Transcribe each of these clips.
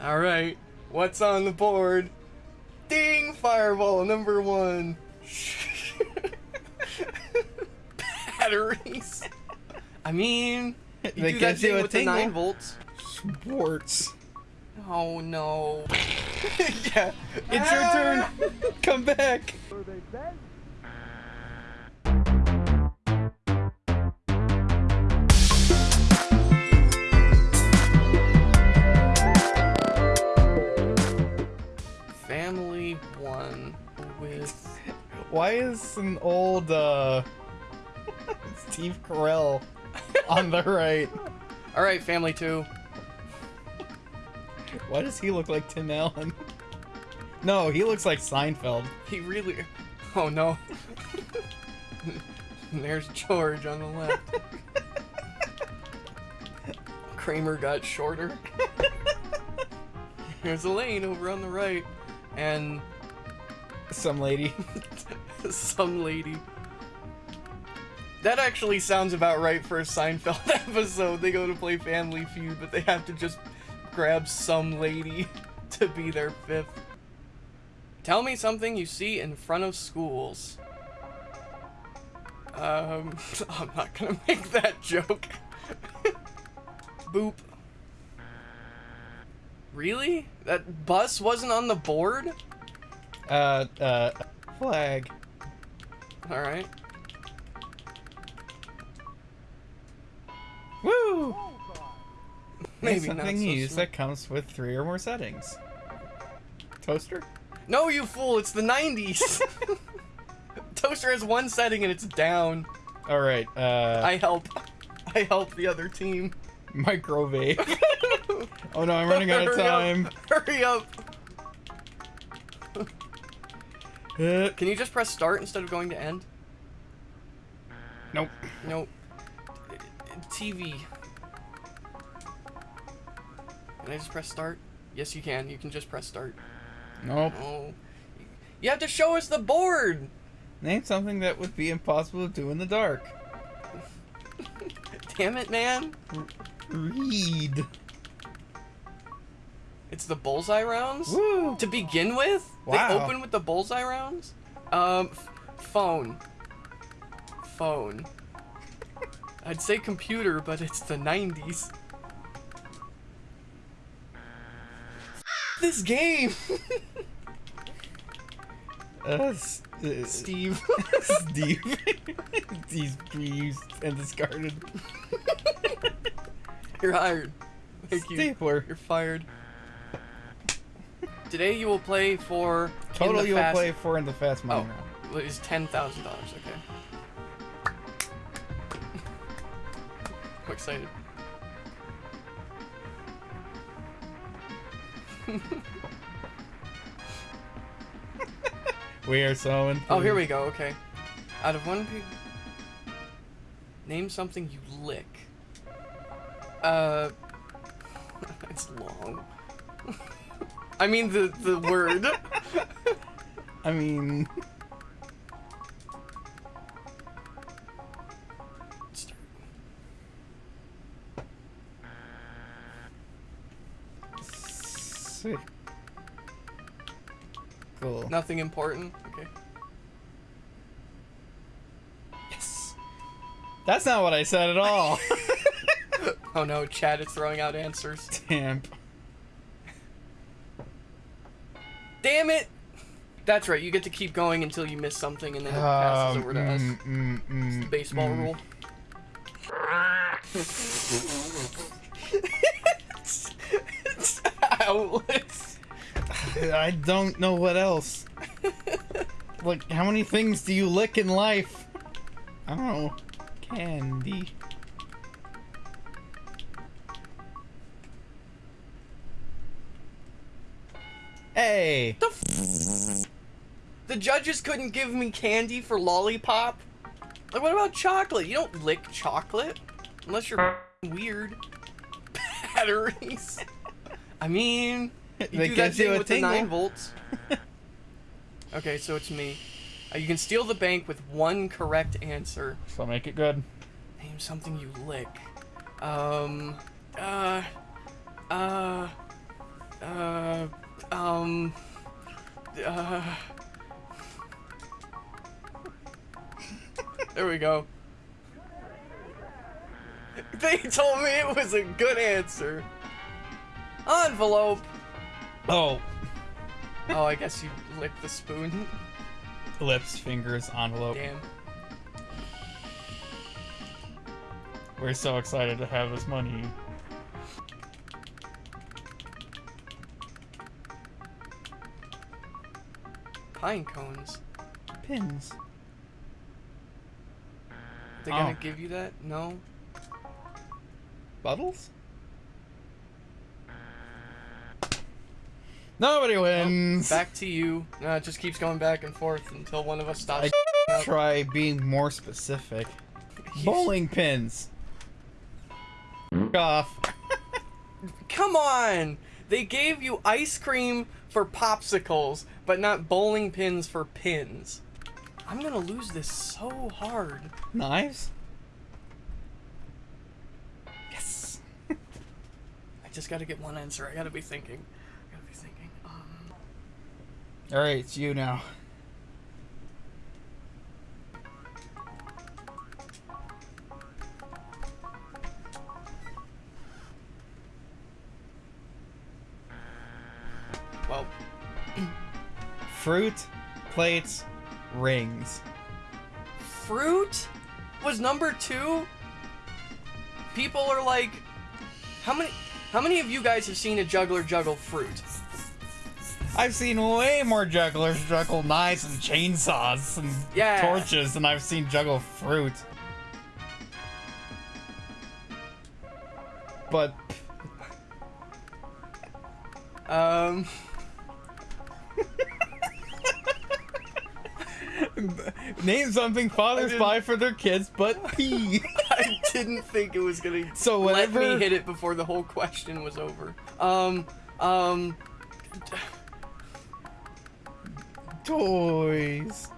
All right, what's on the board? Ding! Fireball number one. Batteries. I mean, you They do that you thing with the tingle. nine volts. Sports. Oh no. yeah, it's your ah! turn. Come back. With. Why is an old uh Steve Carell on the right? All right, family two. Why does he look like Tim Allen? No, he looks like Seinfeld. He really. Oh no. There's George on the left. Kramer got shorter. There's Elaine over on the right. And Some lady. some lady. That actually sounds about right for a Seinfeld episode. They go to play Family Feud, but they have to just grab some lady to be their fifth. Tell me something you see in front of schools. Um, I'm not gonna make that joke. Boop. Really? That bus wasn't on the board? Uh, uh, flag. Alright. Woo! Maybe something so you use that comes with three or more settings. Toaster? No, you fool! It's the 90s. Toaster has one setting and it's down. All right. Uh, I help. I help the other team. microwave. oh no, I'm running out of Hurry up. time. Hurry up! Uh, Can you just press start instead of going to end? nope. Nope. TV. Can I just press start? Yes, you can. You can just press start. Nope. Oh. You have to show us the board! Name something that would be impossible to do in the dark. Damn it, man. Read. It's the bullseye rounds? Woo! To begin with? They open with the bullseye rounds? Um, f- phone. Phone. I'd say computer, but it's the 90s. This game! Uh, Steve. Steve. He's reused and discarded. You're hired. Thank you. Stapler. You're fired. Today you will play for. Total the you will play for in the fast money Oh. round. Is ten thousand dollars? Okay. I'm excited. We are so in. Oh, here we go. Okay. Out of one pig, name something you lick. Uh, it's long. I mean the the word. I mean, sick. Cool. Nothing important. Okay. Yes. That's not what I said at all. Oh no, Chad is throwing out answers. Damn. Damn it! That's right. You get to keep going until you miss something, and then it passes Um, over to us. mm, mm, mm, Baseball mm. rule. it's owlets. I don't know what else. like, how many things do you lick in life? I don't know. Candy. Hey! The, f- the judges couldn't give me candy for lollipop. Like, what about chocolate? You don't lick chocolate unless you're weird. Batteries. I mean, you That do that thing a with the nine volts. okay, so it's me. Uh, you can steal the bank with one correct answer. So make it good. Name something you lick. Um. Uh. Uh. Uh. Um. Uh, there we go. They told me it was a good answer. Envelope. Oh. oh, I guess you licked the spoon. Lips, fingers, envelope. Damn. We're so excited to have this money. Pine cones. Pins. They gonna Oh. give you that? No. Bottles? Nobody wins. Back to you. No, it just keeps going back and forth until one of us stops. I try being more specific. Bowling pins. Off. Come on! They gave you ice cream for popsicles, but not bowling pins for pins. I'm gonna lose this so hard. Knives? Yes. I just gotta get one answer. I gotta be thinking. I gotta be thinking. Um, Alright, it's you now. Fruit, plates, rings. fruit was number two. People are like, how many? How many of you guys have seen a juggler juggle fruit? I've seen way more jugglers juggle knives and chainsaws and Yeah. torches than I've seen juggle fruit. But Um, name something fathers buy for their kids but pee. I didn't think it was gonna So let me hit it before the whole question was over. Um, um, toys.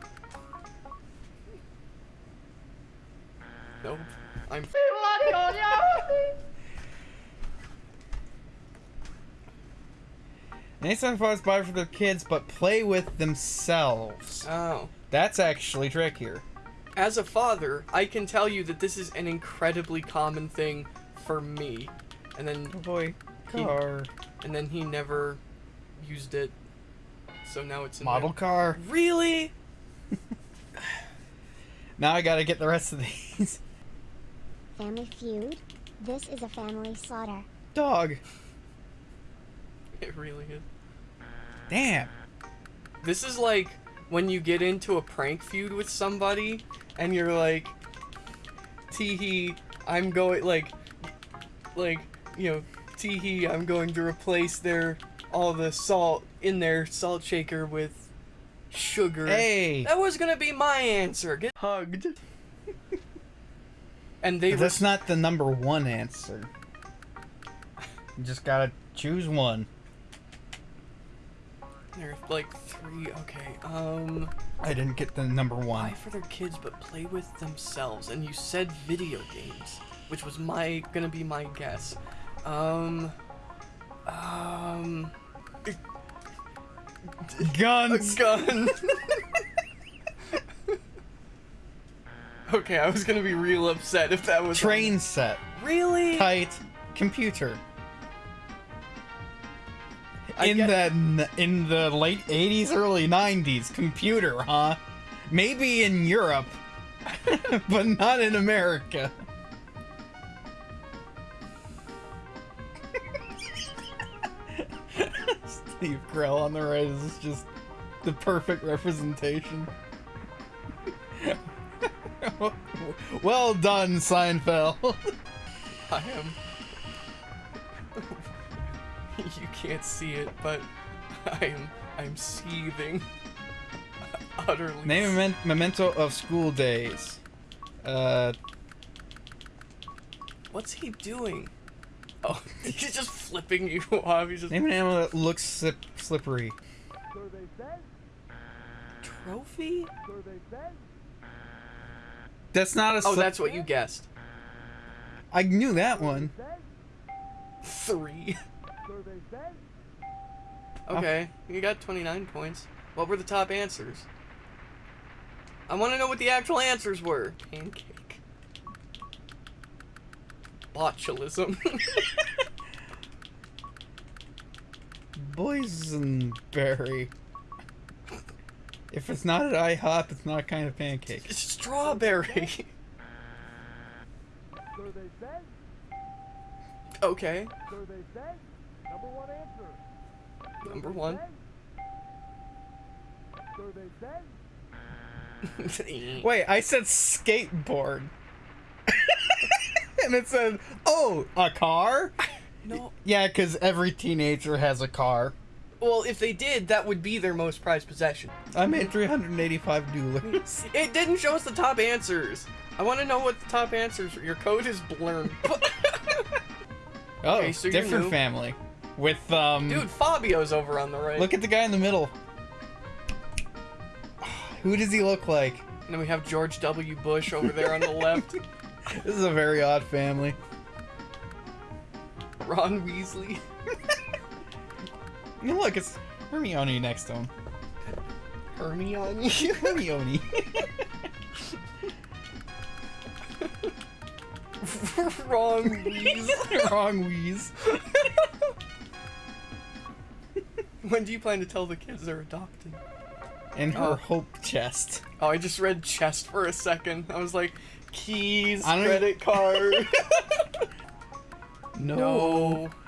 nope. I'm. Name something fathers buy for their kids but play with themselves. Oh. That's actually trickier. As a father, I can tell you that this is an incredibly common thing for me. And then Oh boy, He- car, and then he never used it. So now it's in my- model car. Really? Now I gotta get the rest of these. Family Feud. This is a family slaughter. Dog. It really is. Damn. This is like when you get into a prank feud with somebody and you're like, teehee, I'm going, like, like, you know, teehee, I'm going to replace their, all the salt in their salt shaker with sugar. Hey. That was gonna be my answer. Get hugged. and they that's not the number one answer. You just gotta choose one. There are like three. Okay. Um. I didn't get the number Buy one. for their kids, but play with themselves. And you said video games, which was my gonna be my guess. Um. Um. Guns. gun. okay, I was gonna be real upset if that was Train set. Really? Kite. Computer. In the in the late 80s, early 90s, computer, huh? Maybe in Europe, but not in America. Steve Carell on the right is just the perfect representation. well done, Seinfeld. I am. you can't see it, but I am. I'm seething. Utterly. Name a memento of school days. Uh, What's he doing? Oh, he's just flipping you off. He's just name an animal that looks slip- slippery. trophy. That's not a. Oh, that's what you guessed. I knew that one. Three. Okay, you got 29 points. What were the top answers? I want to know what the actual answers were. Pancake. Botulism. Boysenberry. If it's not at IHOP, it's not kind of pancake. It's strawberry. So they say, Okay. So they say. Number one answer. So Number one. say. So they say. Wait, I said skateboard. and it said, oh, a car? no. Yeah, because every teenager has a car. Well, if they did, that would be their most prized possession. I made 385 doolars. It didn't show us the top answers. I want to know what the top answers are. Your code is blurred. Oh, Okay, so different family. With, um... Dude, Fabio's over on the right. Look at the guy in the middle. Who does he look like? And then we have George W. Bush over there on the left. This is a very odd family. Ron Weasley. Look, it's Hermione next to him. Hermione. Hermione. Wrong Weasley. Wrong wheeze. when do you plan to tell the kids they're adopted? In her Oh. hope chest. Oh, I just read chest for a second. I was like, keys, credit card. No. no.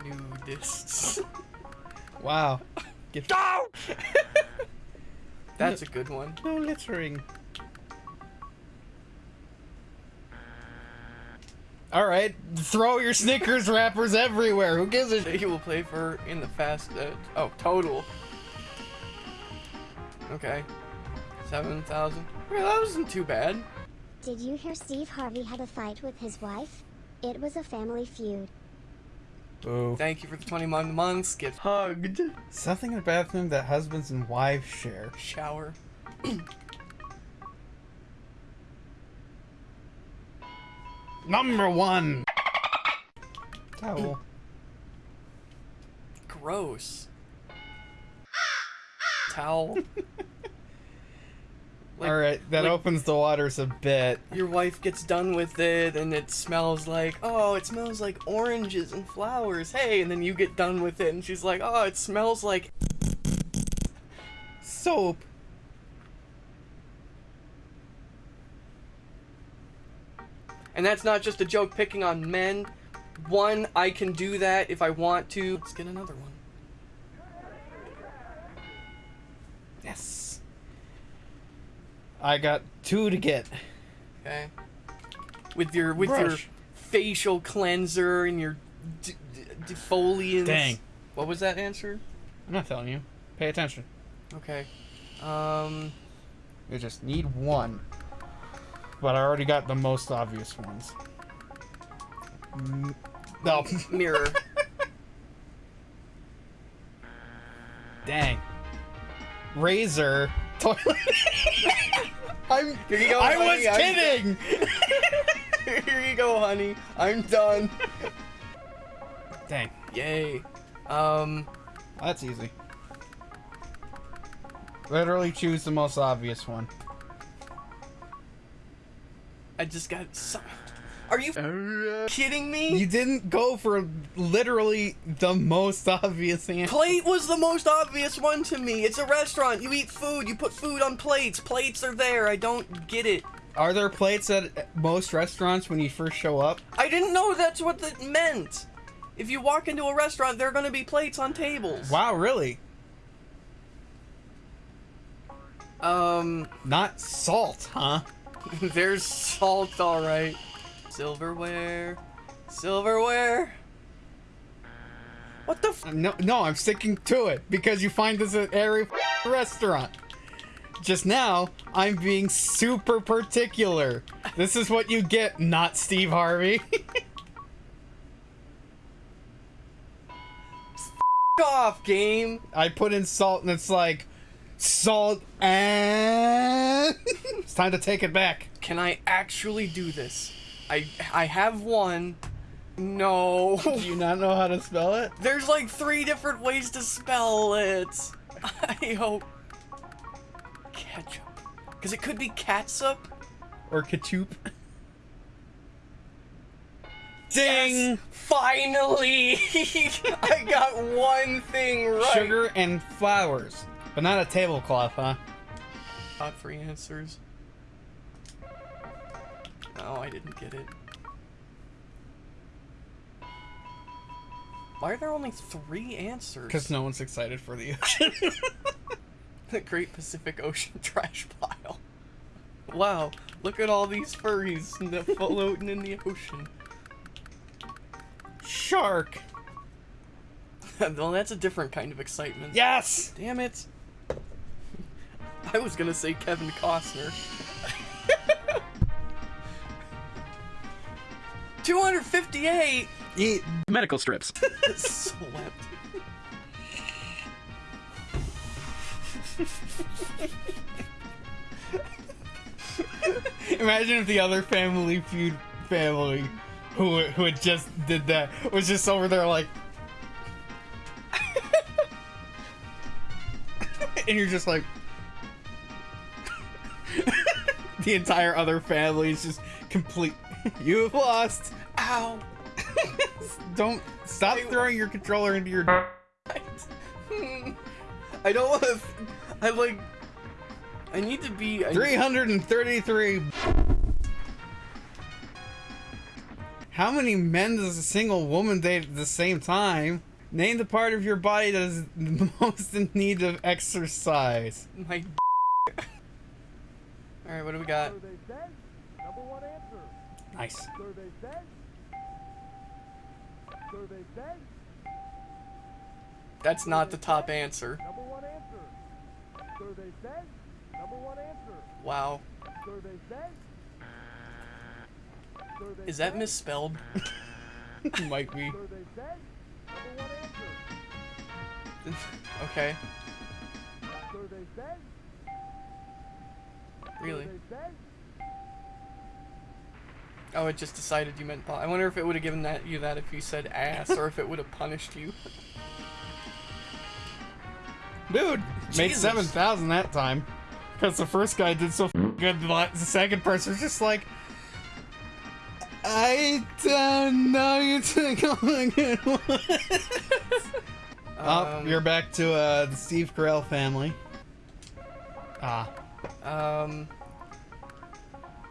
Nudists. Wow. Get That's a good one. no littering. All right, throw your Snickers wrappers everywhere. Who gives a shit? He will play for in the fast. Uh, oh, total. Okay. 7,000. Well, that wasn't too bad. Did you hear Steve Harvey had a fight with his wife? It was a family feud. Boo. Thank you for the 20 mon- months. Get hugged. Something in the bathroom that husbands and wives share. Shower. Number one. Towel. Gross. Towel. Like- All right, that like- opens the waters a bit. Your wife gets done with it and it smells like, oh, it smells like oranges and flowers. Hey, and then you get done with it and she's like, oh, it smells like. Soap. And that's not just a joke picking on men. One, I can do that if I want to. Let's get another one. Yes. I got two to get. Okay. With your with your facial cleanser and your d- d- defoliants. Dang. What was that answer? I'm not telling you. Pay attention. Okay. Um. You just need one. But I already got the most obvious ones. Mm, No. Mirror. Dang. Razor. Toilet. I'm. Here you go, I honey, was I'm- kidding. Here you go, honey. I'm done. Dang. Yay. Um. That's easy. Literally choose the most obvious one. I just got. So- Are you f- kidding me? You didn't go for literally the most obvious answer. Plate was the most obvious one to me. It's a restaurant. You eat food. You put food on plates. Plates are there. I don't get it. Are there plates at most restaurants when you first show up? I didn't know that's what that meant. If you walk into a restaurant, there are going to be plates on tables. Wow, really? Um, Not salt, huh? there's salt, all right. Silverware. Silverware. What the f- No, no, I'm sticking to it because you find this at every restaurant. Just now, I'm being super particular. This is what you get, not Steve Harvey. off, game? I put in salt and it's like salt, and it's time to take it back. Can I actually do this? I I have one. No. Do you not know how to spell it? There's like three different ways to spell it. I hope. Ketchup. Because it could be catsup. Or ketchup? Ding! Yes, finally! I got one thing right. Sugar and flowers. But not a tablecloth, huh? Top three answers. No, I didn't get it. Why are there only three answers? Because no one's excited for the ocean. the Great Pacific Ocean trash pile. Wow, look at all these furries floating in the ocean. Shark! well, that's a different kind of excitement. Yes! Damn it. I was gonna say Kevin Costner. 258 Eat. Medical strips. slept. Imagine if the other Family Feud family who who had just did that was just over there like. and you're just like. the entire other family is just complete. You've lost. Ow. Don't stop I- throwing your controller into your. I don't want to. I like. I need to be. I, 333. How many men does a single woman date at the same time? Name the part of your body that is the most in need of exercise. My. All right, what do we got? Survey says number one answer. Nice. Survey says. Survey says That's not the top answer. number one answer. Survey says number one answer. Wow. Survey says. Survey Is that misspelled? Might be. Survey says number one answer. okay. Survey says. Really? Survey says. Oh, it just decided you meant. I wonder if it would have given that you that if you said ass, or if it would have punished you. Dude, made 7,000 that time. Because the first guy did so good, the second person was just like. I don't know you took all good ones. oh, Um, you're back to uh, the Steve Carell family. Ah. Um.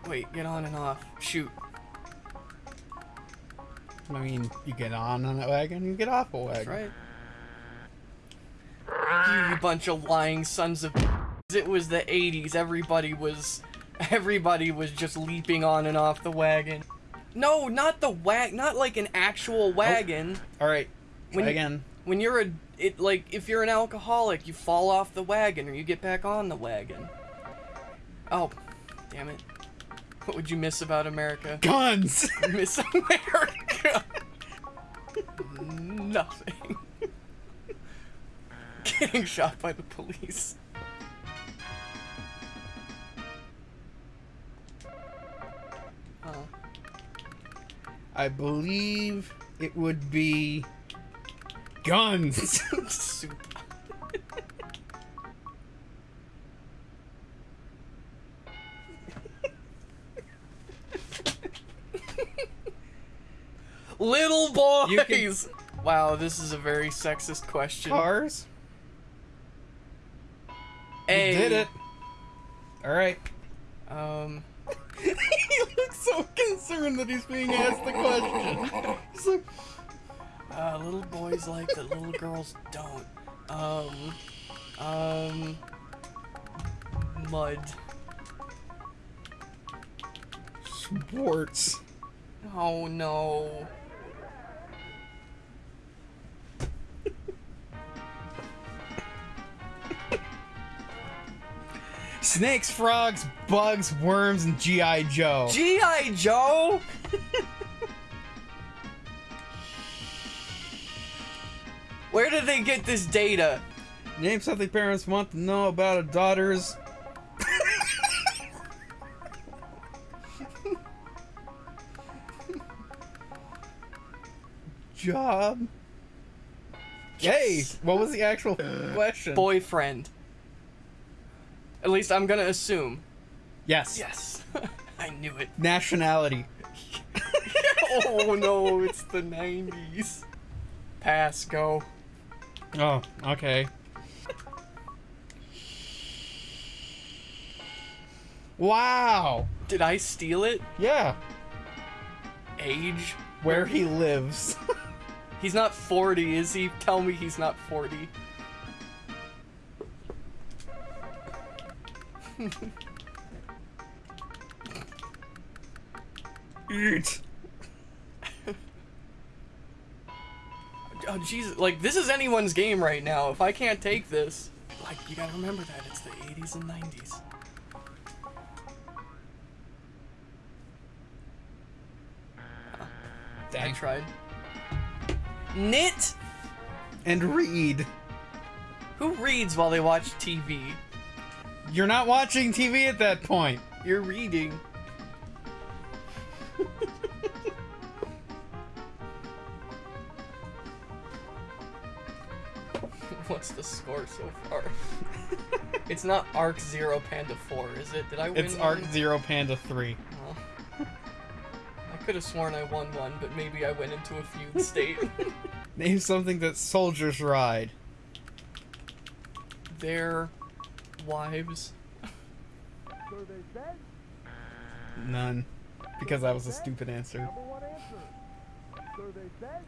Wait, get on and off. Shoot. I mean, you get on on a wagon, you get off a wagon. That's right. You, you bunch of lying sons of. It was the 80s. Everybody was. Everybody was just leaping on and off the wagon. No, not the wag. Not like an actual oh. wagon. All right, When again. When you're a. It like if you're an alcoholic, you fall off the wagon or you get back on the wagon. Oh, damn it! What would you miss about America? Guns. Miss America. Nothing. Getting shot by the police. Oh. I believe it would be guns. Little boys. Can- Wow, this is a very sexist question. Cars. A. You did it. All right. Um. he looks so concerned that he's being asked the question. He's like, Uh, little boys like that little girls don't. Um, um, mud. sports. Oh no. Snakes, frogs, bugs, worms, and G.I. Joe. G.I. Joe? Where did they get this data? Name something parents want to know about a daughter's. Job. Hey, what was the actual uh, question? Boyfriend. At least I'm gonna assume. Yes. Yes. I knew it. Nationality. Oh no, it's the 90s. Pass, go. Oh, okay. Wow. Did I steal it? Yeah. Age? Where he lives. He's not 40, is he? Tell me he's not 40. Eat. Oh Jesus! Like this is anyone's game right now. If I can't take this, like you gotta remember that it's the 80s and 90s. I Dang. tried. Knit. And read. Who reads while they watch TV? You're not watching TV at that point. You're reading. What's the score so far? it's not Arc Zero Panda 4, is it? Did I win It's one? Arc Zero Panda 3. Oh. I could have sworn I won one, but maybe I went into a fugue state. Name something that soldiers ride. Their wives. So they said. None. Because that was a stupid answer. Number one answer. So they said.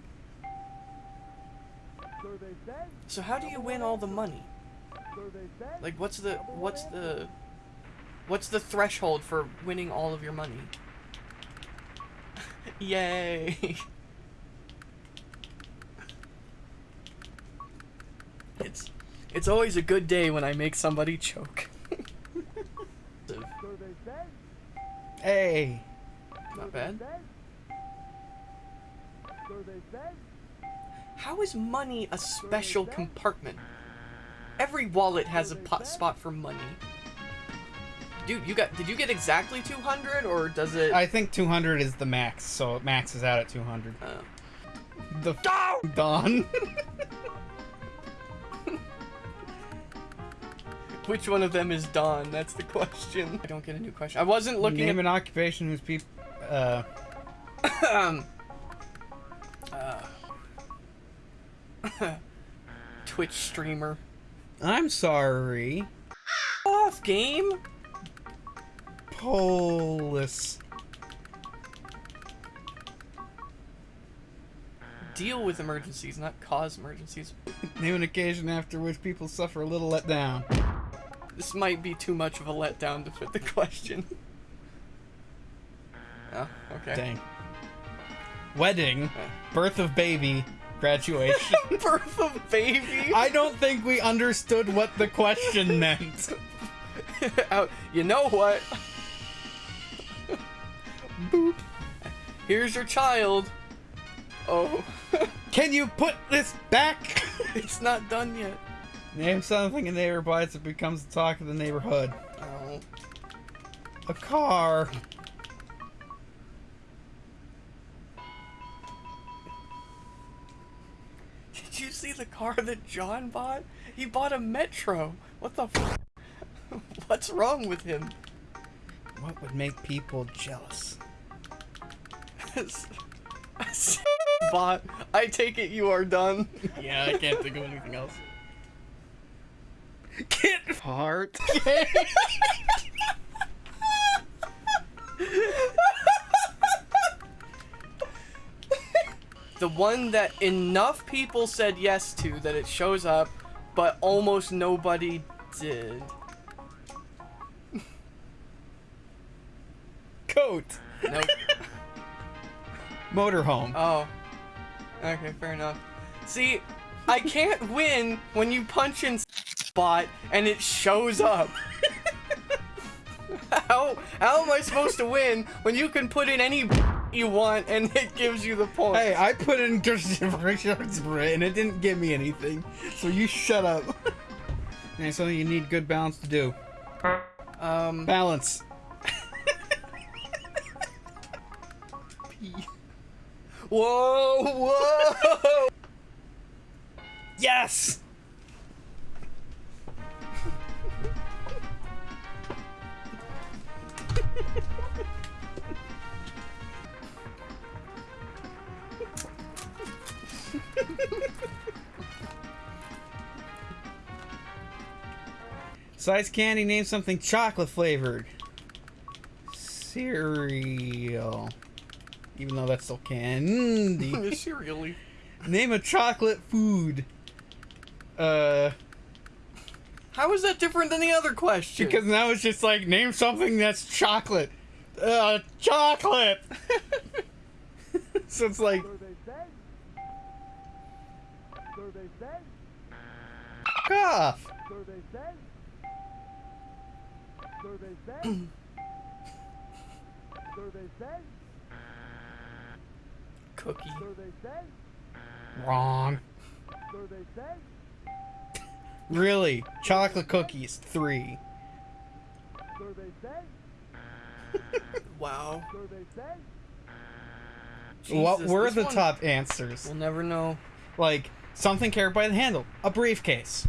So they said. So how do you win all the money? So they said. Like what's the what's the what's the threshold for winning all of your money? Yay. It's it's always a good day when I make somebody choke. So they said. Hey. Not bad. Said. So they said. How is money a special compartment? Every wallet has a pot spot for money. Dude, you got did you get exactly 200 or does it I think 200 is the max, so it maxes out at 200. uh, The f- Dawn. Which one of them is Don? That's the question. I don't get a new question. I wasn't looking Name at an occupation whose people. Uh, um, uh, Twitch streamer. I'm sorry. Off game. Polis. Deal with emergencies, not cause emergencies. Name an occasion after which people suffer a little let down. This might be too much of a letdown to fit the question. Oh, okay. Dang. Wedding, birth of baby, graduation. Birth of baby. I don't think we understood what the question meant. Out- you know what? Boop. Here's your child. Oh, Can you put this back? it's not done yet. Name something a neighbor buys that becomes the talk of the neighborhood. Oh. A car. Did you see the car that John bought? He bought a Metro. What the f- What's wrong with him? What would make people jealous? bought. I take it you are done. Yeah, I can't think of anything else. Kit heart. The one that enough people said yes to that it shows up, but almost nobody did. Coat. Nope. Motorhome. Oh. Okay, fair enough. See, I can't win when you punch in spot and it shows up. how how am I supposed to win when you can put in any you want and it gives you the point? Hey, I put in Richard's and it didn't give me anything. So you shut up. And something you need good balance to do. Um, Balance. whoa, whoa! Yes! Size candy, name something chocolate flavored. Cereal. Even though that's still candy. Serially. name a chocolate food. Uh, How is that different than the other question? because now it's just like, name something that's chocolate. Uh, chocolate! so it's like, Survey says. Survey says. cough. Cookie. Wrong. Really? Chocolate cookies, three. Wow. Says. what were the one- top answers? We'll never know. Like, something carried by the handle. A briefcase.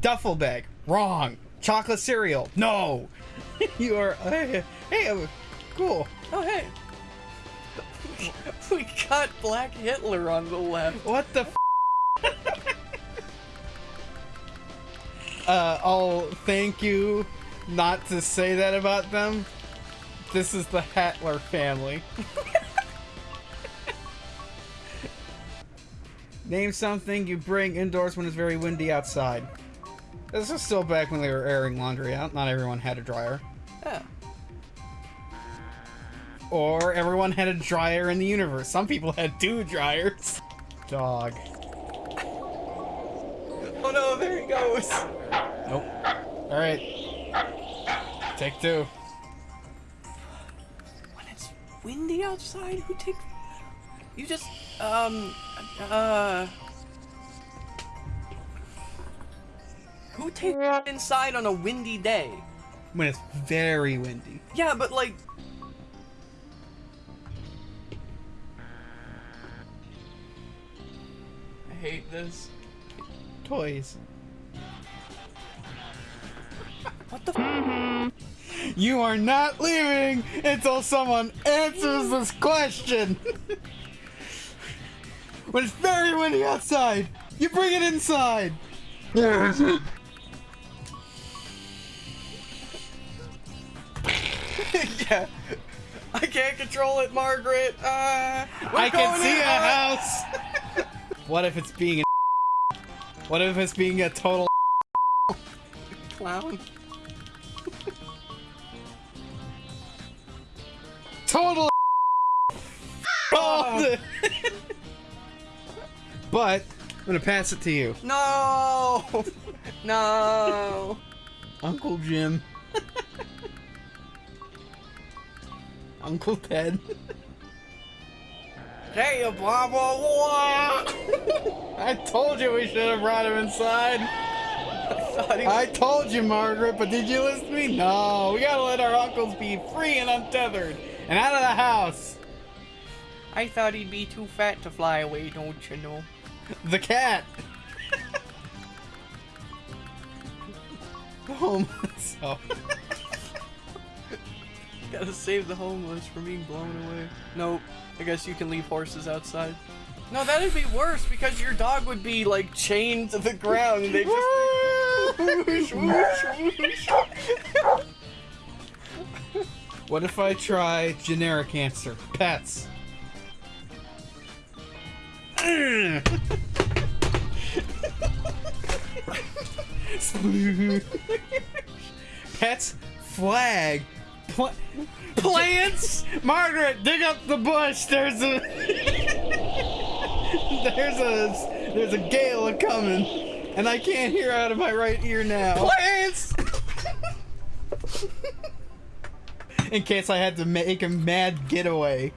Duffel bag. Wrong. Chocolate cereal. No. you are. Uh, hey, uh, cool. Oh hey. we got Black Hitler on the left. What the? Uh, I'll thank you not to say that about them. This is the Hatler family. Name something you bring indoors when it's very windy outside. This is still back when they were airing laundry out. Not everyone had a dryer. Yeah. Or everyone had a dryer in the universe. Some people had two dryers. Dog. Oh no, there he goes. Nope. Alright. Take two. When it's windy outside, who takes? You just um uh. Who takes inside on a windy day? When it's very windy. Yeah, but like. I hate this. Toys. What the? F- You are not leaving until someone answers this question. when it's very windy outside, you bring it inside. yeah. I can't control it, Margaret. Uh, I can see in a house. what if it's being a What if it's being a total clown. total Oh. but I'm gonna pass it to you, No, no. Uncle Jim, Uncle Ted. Hey, you blah blah blah. I told you we should have brought him inside. He I told you, Margaret, but did you listen to me? No, we gotta let our uncles be free and untethered and out of the house. I thought he'd be too fat to fly away, don't you know? The cat. the homeless. Oh. Gotta save the homeless from being blown away. Nope. I guess you can leave horses outside. No, that'd be worse because your dog would be like chained to the ground and they just whoosh, whoosh, whoosh. What if I try generic answer? Pets. Pets flag. Pla- Plants. Margaret, dig up the bush. There's a there's a there's a gale coming, and I can't hear out of my right ear now. Plants. In case I had to make a mad getaway.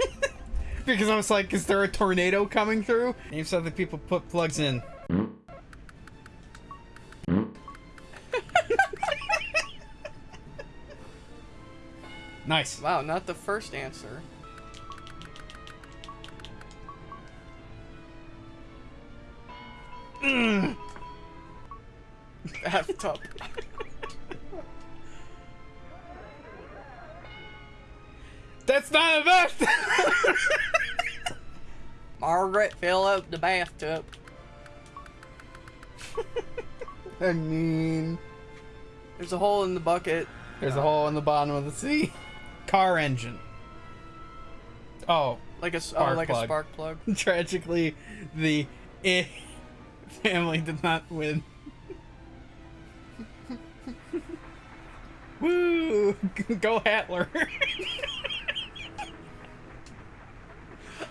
because I was like, is there a tornado coming through? Name something people put plugs in. Nice. Wow, not the first answer. Mm. Bathtub. That's not a best. Margaret, fill up the bathtub. I mean, There's a hole in the bucket. there's a hole in the bottom of the sea. Car engine. Oh, Like a, oh, Spark like a spark plug. tragically, the eh family did not win. Woo! Go Hatler.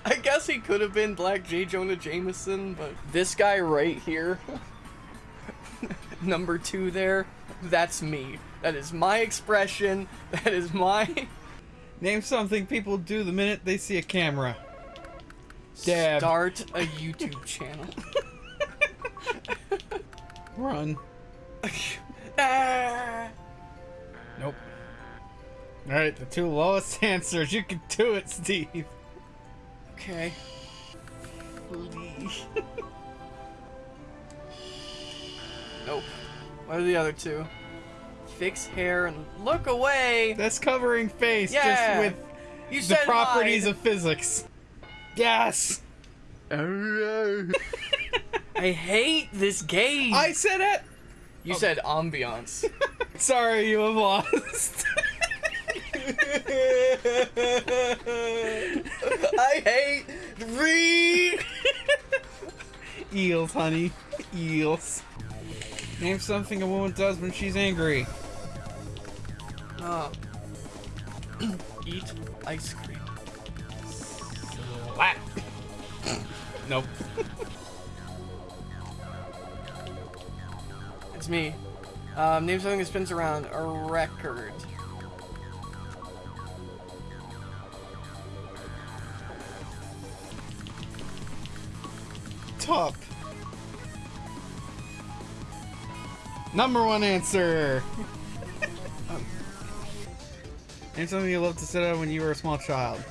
I guess he could have been Black J. Jonah Jameson, but this guy right here, number two there, that's me. That is my expression. That is my Name something people do the minute they see a camera. Dab. start a YouTube channel. Run. Ah. Nope. Alright, the two lowest answers. You can do it, Steve. Okay. Please. nope. What are the other two? Fix hair and look away. That's covering face Yeah. just with You the properties of physics. Yes! I hate this game. I said it! You said ambiance. Sorry, you have lost. I hate read. Eels, honey. Eels. Name something a woman does when she's angry. Oh. Eat ice cream. Slap. nope. It's me. Um, name something that spins around a record. Top. Number one answer. Name something you loved to sit on when you were a small child.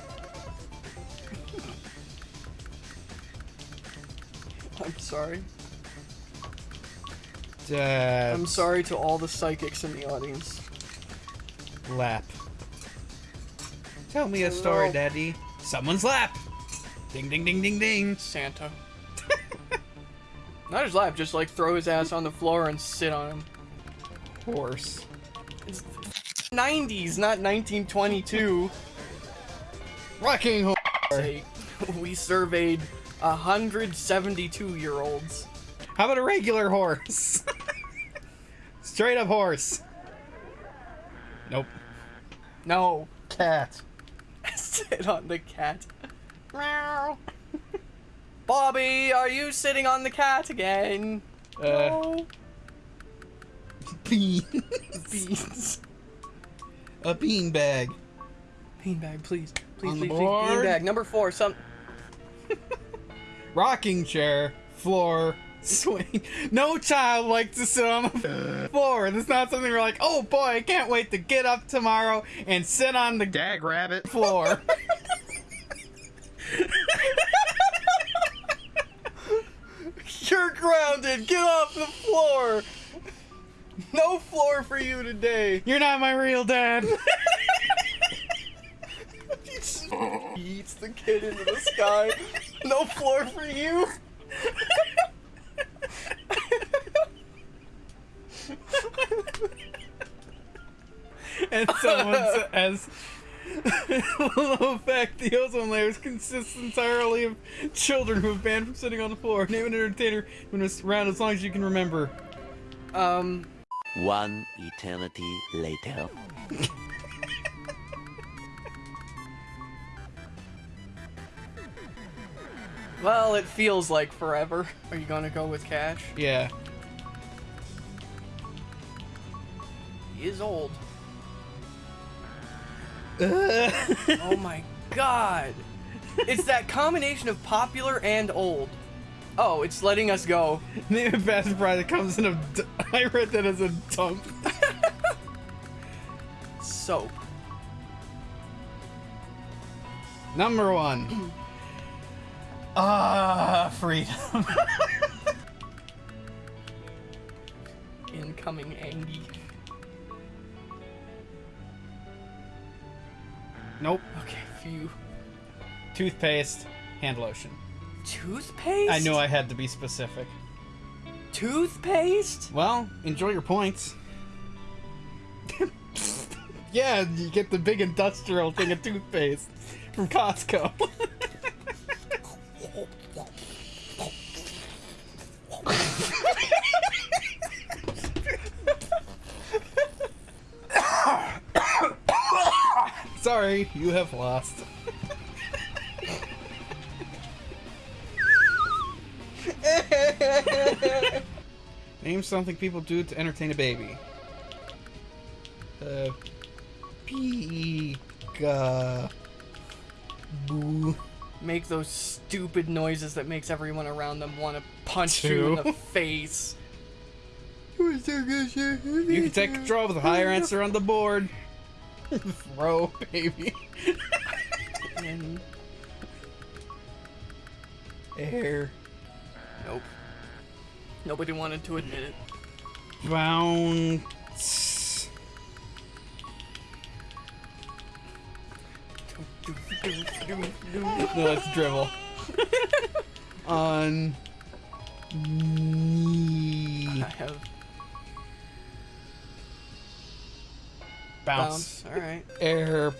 I'm sorry. Dad. I'm sorry to all the psychics in the audience. Lap. Tell me a story, Hello. Daddy. Someone's lap. Ding ding ding ding ding. Santa. Not his lap, just like throw his ass on the floor and sit on him. Horse. It's 90s, not 1922. Rocking horse. We surveyed 172 year olds. How about a regular horse? Straight up horse. Nope. No, Cat. sit on the cat. Meow. Bobby, are you sitting on the cat again? Uh, No. bean. Beans. A bean bag. Beanbag, please. Please, On please, the please. board. Beanbag. Number four, some. Rocking chair. Floor. Swing. No child likes to sit on the floor. That's not something we're like, oh boy, I can't wait to get up tomorrow and sit on the Dag rabbit. floor. You're grounded. Get off the floor. No floor for you today. You're not my real dad. he eats the kid into the sky. No floor for you. and someone says, low fact, the ozone layer consists entirely of children who have banned from sitting on the floor. Name an entertainer who was around as long as you can remember. Um, One eternity later. well, it feels like forever. Are you gonna go with Cash? Yeah. He is old. Oh my god. It's that combination of popular and old. Oh, it's letting us go. A fast that comes in a. D- I read that as a dump. Soap. Number one. Ah, freedom. Incoming Angie. nope. Okay, phew. Toothpaste, hand lotion. Toothpaste? I knew I had to be specific. Toothpaste? Well, enjoy your points. yeah, you get the big industrial thing of toothpaste from Costco. Sorry, you have lost. Name something people do to entertain a baby. Uh, Pika. Boo. Make those stupid noises that makes everyone around them want to punch you in the face. You can take control with a higher answer on the board. Throw, baby. And Air. Nobody wanted to admit it. Bounce. No, that's dribble. On. Knee. I have Bounce. bounce. Alright. Airplane.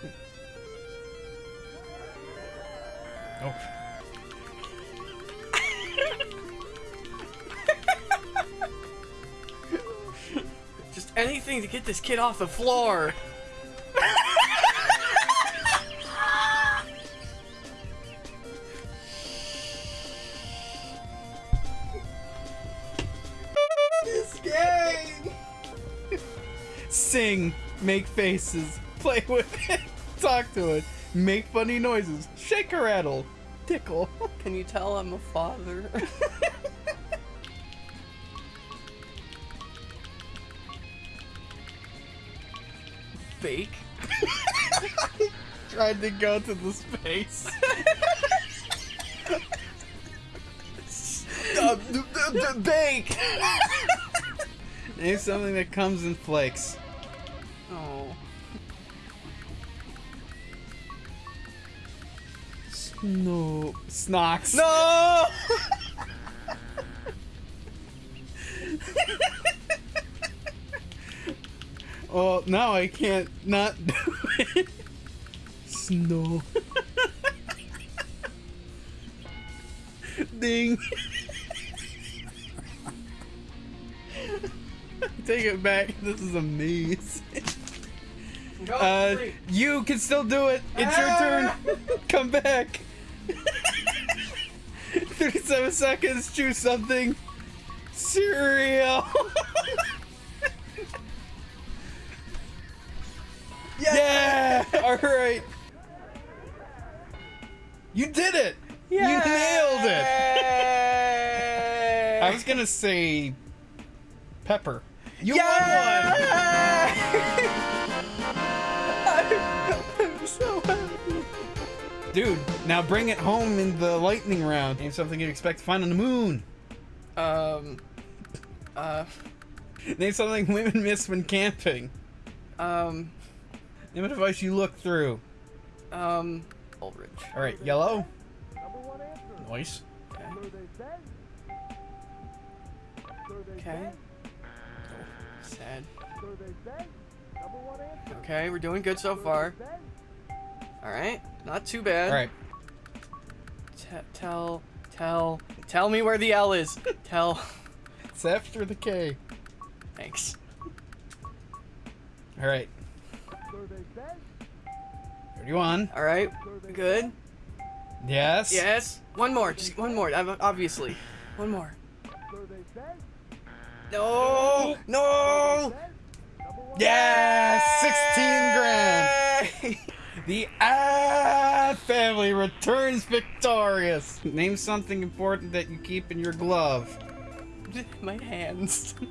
Hmm. Oh. Anything to get this kid off the floor. This game! Sing, make faces, play with it, talk to it, make funny noises, shake a rattle, tickle. Can you tell I'm a father? Tried to go to the space. Uh, d- d- d- bake! Name something that comes in flakes. Oh. No. Snocks. No! Oh, now I can't not. Snow. Ding. Take it back. This is amazing. Go, Uh, three. you can still do it. It's your turn. Come back. 37 seconds. Choose something. Cereal. yeah. All right. You did it. You nailed it. I was gonna say pepper. You won one. I'm so happy. Dude, now bring it home in the lightning round. Name something you'd expect to find on the moon. Um. Uh. Name something women miss when camping. Um. Name a device you look through. Um. Ulrich. All right, yellow. Number one answer. Nice. Okay. So they said. So they Okay. said. Sad. So they said. Number one answer. Okay, we're doing good so far. Alright, not too bad. All right. T- tell, tell, tell me where the L is. tell. It's after the K. Thanks. All 31. Alright, good. Yes. Yes. One more, just one more, obviously. One more. So they said. No! No! Said. Number one. Yes. 16 grand. The Ad family returns victorious. Name something important that you keep in your glove. My hands.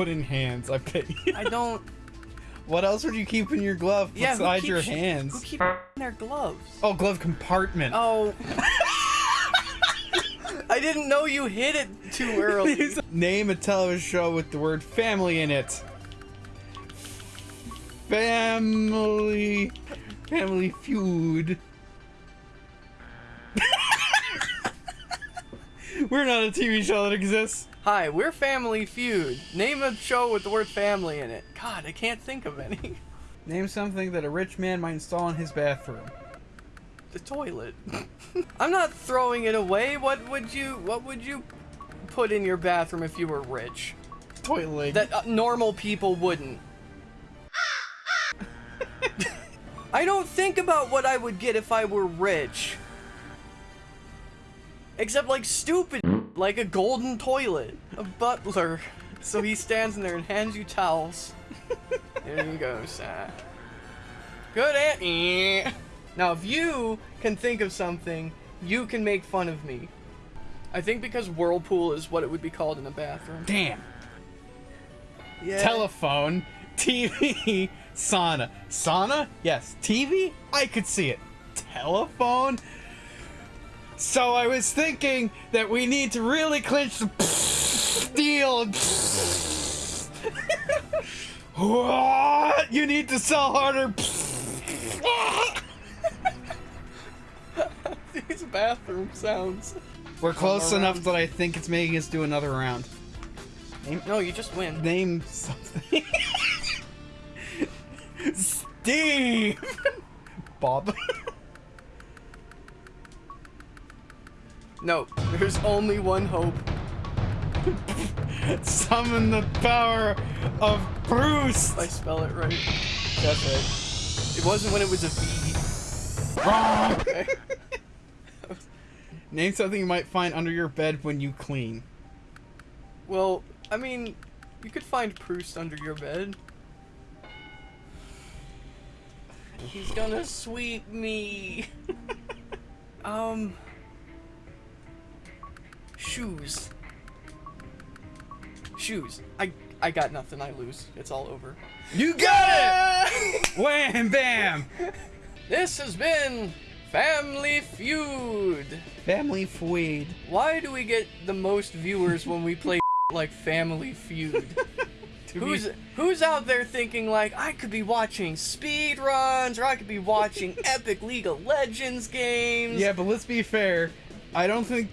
Put in hands. I bet. you. I don't. what else would you keep in your glove Yeah, who besides your hands? Who keep their gloves? oh, glove compartment. Oh. I didn't know you hit it too early. Name a television show with the word family in it. Family. Family Feud. We're not a TV show that exists. Hi, we're Family Feud. Name a show with the word family in it. God, I can't think of any. Name something that a rich man might install in his bathroom. The toilet. I'm not throwing it away. What would you what would you put in your bathroom if you were rich? Toilet. That uh, normal people wouldn't. I don't think about what I would get if I were rich. Except like stupid, like a golden toilet, a butler. So he stands in there and hands you towels. there you go, sir. Good aunt. Now, if you can think of something, you can make fun of me. I think because whirlpool is what it would be called in a bathroom. Damn. Yeah. Telephone, TV, sauna. Sauna? Yes. TV? I could see it. Telephone? So I was thinking that we need to really clinch the deal. what? You need to sell harder. These bathroom sounds. We're close enough that I think it's making us do another round. No, you just win. Name something. Steve! Bob. No, there's only one hope. Summon the power of Bruce! If I spell it right. That's right. It wasn't when it was a V. Wrong! Okay. Name something you might find under your bed when you clean. Well, I mean, you could find Proust under your bed. He's gonna sweep me. um. Shoes. Shoes. I I got nothing. I lose. It's all over. You got it! Wham bam! This has been Family Feud. Family Feud. Why do we get the most viewers when we play like Family Feud? Who's who's out there thinking like I could be watching speed runs or I could be watching epic League of Legends games? Yeah, but let's be fair. I don't think.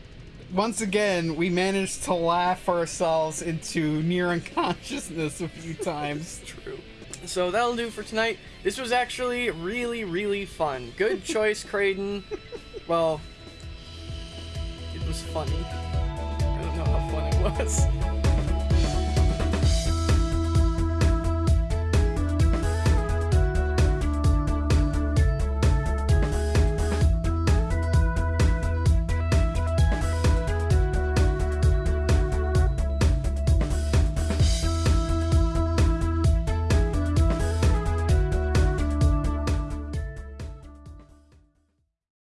Once again, we managed to laugh ourselves into near unconsciousness a few times. True. So that'll do for tonight. This was actually really, really fun. Good choice, Creighton. Well, it was funny. I don't know how fun it was.